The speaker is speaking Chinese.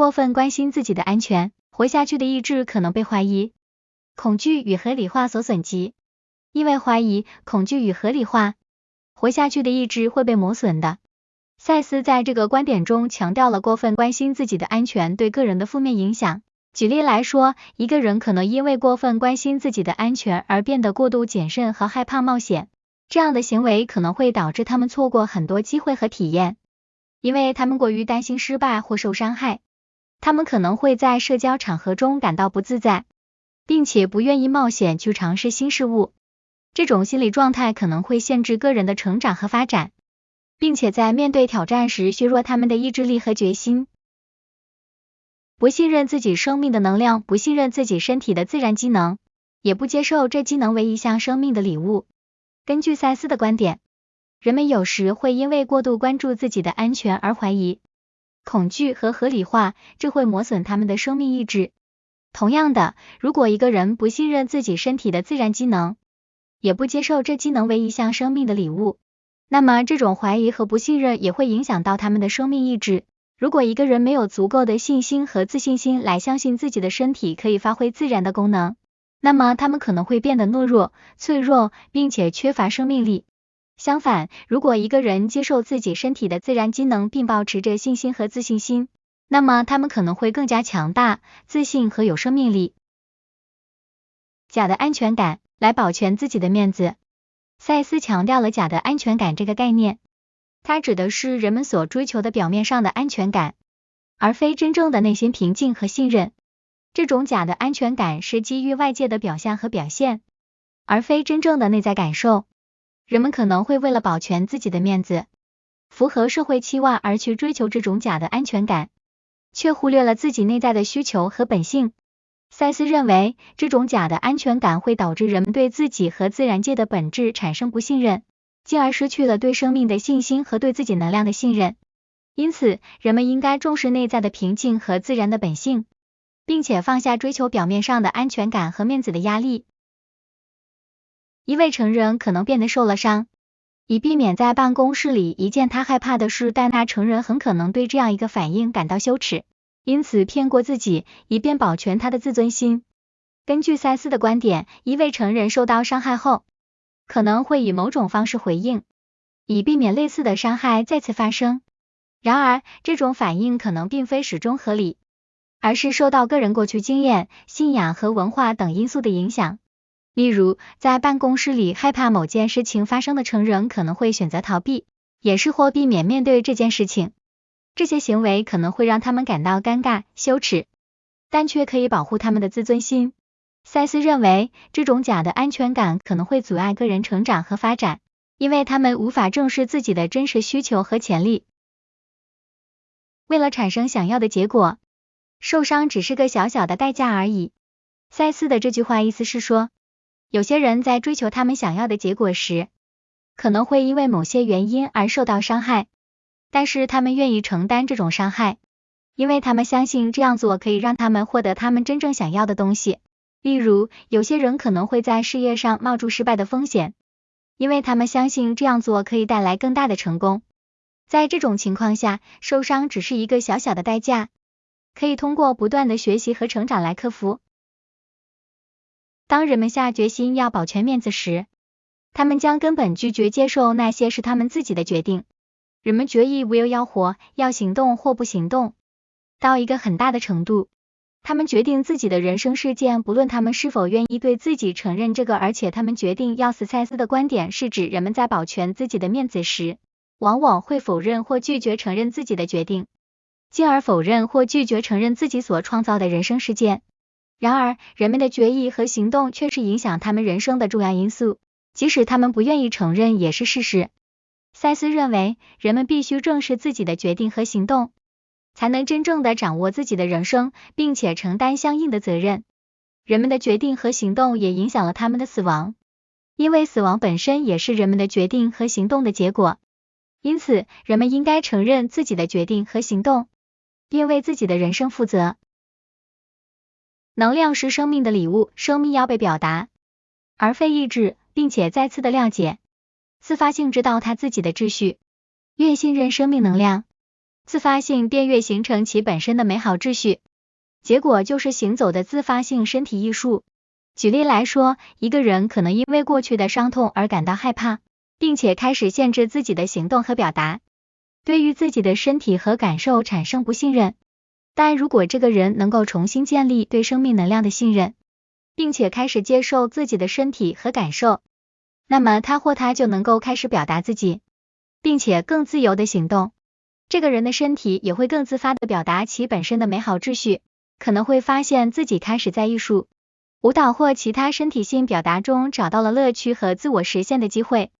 过分关心自己的安全，活下去的意志可能被怀疑、恐惧与合理化所损及。因为怀疑、恐惧与合理化，活下去的意志会被磨损的。赛斯在这个观点中强调了过分关心自己的安全对个人的负面影响。举例来说，一个人可能因为过分关心自己的安全而变得过度谨慎和害怕冒险，这样的行为可能会导致他们错过很多机会和体验，因为他们过于担心失败或受伤害。他们可能会在社交场合中感到不自在，并且不愿意冒险去尝试新事物。这种心理状态可能会限制个人的成长和发展，并且在面对挑战时削弱他们的意志力和决心。不信任自己生命的能量，不信任自己身体的自然机能，也不接受这机能为一项生命的礼物。根据赛斯的观点，人们有时会因为过度关注自己的安全而怀疑、恐惧和合理化，这会磨损他们的生命意志。同样的，如果一个人不信任自己身体的自然机能，也不接受这机能为一项生命的礼物，那么这种怀疑和不信任也会影响到他们的生命意志。如果一个人没有足够的信心和自信心来相信自己的身体可以发挥自然的功能，那么他们可能会变得懦弱、脆弱，并且缺乏生命力。相反，如果一个人接受自己身体的自然机能，并保持着信心和自信心，那么他们可能会更加强大、自信和有生命力。假的安全感。来保全自己的面子。赛斯强调了假的安全感这个概念，它指的是人们所追求的表面上的安全感，而非真正的内心平静和信任。这种假的安全感是基于外界的表象和表现，而非真正的内在感受。人们可能会为了保全自己的面子，符合社会期望而去追求这种假的安全感，却忽略了自己内在的需求和本性。赛斯认为，这种假的安全感会导致人们对自己和自然界的本质产生不信任，进而失去了对生命的信心和对自己能量的信任。因此，人们应该重视内在的平静和自然的本性，并且放下追求表面上的安全感和面子的压力。一位成人可能变得受了伤，以避免在办公室里一件他害怕的事，但他成人很可能对这样一个反应感到羞耻。因此骗过自己，以便保全他的自尊心。根据赛斯的观点，一位成人受到伤害后，可能会以某种方式回应，以避免类似的伤害再次发生。然而，这种反应可能并非始终合理，而是受到个人过去经验、信仰和文化等因素的影响。例如，在办公室里害怕某件事情发生的成人，可能会选择逃避、掩饰或避免面对这件事情。这些行为可能会让他们感到尴尬、羞耻，但却可以保护他们的自尊心。赛斯认为，这种假的安全感可能会阻碍个人成长和发展，因为他们无法正视自己的真实需求和潜力。为了产生想要的结果，受伤只是个小小的代价而已。赛斯的这句话意思是说，有些人在追求他们想要的结果时，可能会因为某些原因而受到伤害。但是他们愿意承担这种伤害，因为他们相信这样做可以让他们获得他们真正想要的东西。例如，有些人可能会在事业上冒住失败的风险，因为他们相信这样做可以带来更大的成功。在这种情况下，受伤只是一个小小的代价，可以通过不断的学习和成长来克服。当人们下决心要保全面子时，他们将根本拒绝接受那些是他们自己的决定。人们决议 will 要活，要行动或不行动，到一个很大的程度，他们决定自己的人生事件，不论他们是否愿意对自己承认这个，而且他们决定要死。赛斯的观点是指人们在保全自己的面子时，往往会否认或拒绝承认自己的决定，进而否认或拒绝承认自己所创造的人生事件。然而，人们的决议和行动却是影响他们人生的重要因素，即使他们不愿意承认，也是事实。赛斯认为，人们必须正视自己的决定和行动，才能真正的掌握自己的人生，并且承担相应的责任。人们的决定和行动也影响了他们的死亡，因为死亡本身也是人们的决定和行动的结果。因此，人们应该承认自己的决定和行动，并为自己的人生负责。能量是生命的礼物，生命要被表达，而非抑制，并且再次的谅解。自发性知道他自己的秩序，越信任生命能量，自发性便越形成其本身的美好秩序。结果就是行走的自发性身体艺术。举例来说，一个人可能因为过去的伤痛而感到害怕，并且开始限制自己的行动和表达，对于自己的身体和感受产生不信任。但如果这个人能够重新建立对生命能量的信任，并且开始接受自己的身体和感受，那么他或她就能够开始表达自己，并且更自由的行动。这个人的身体也会更自发的表达其本身的美好秩序，可能会发现自己开始在艺术。舞蹈或其他身体性表达中找到了乐趣和自我实现的机会。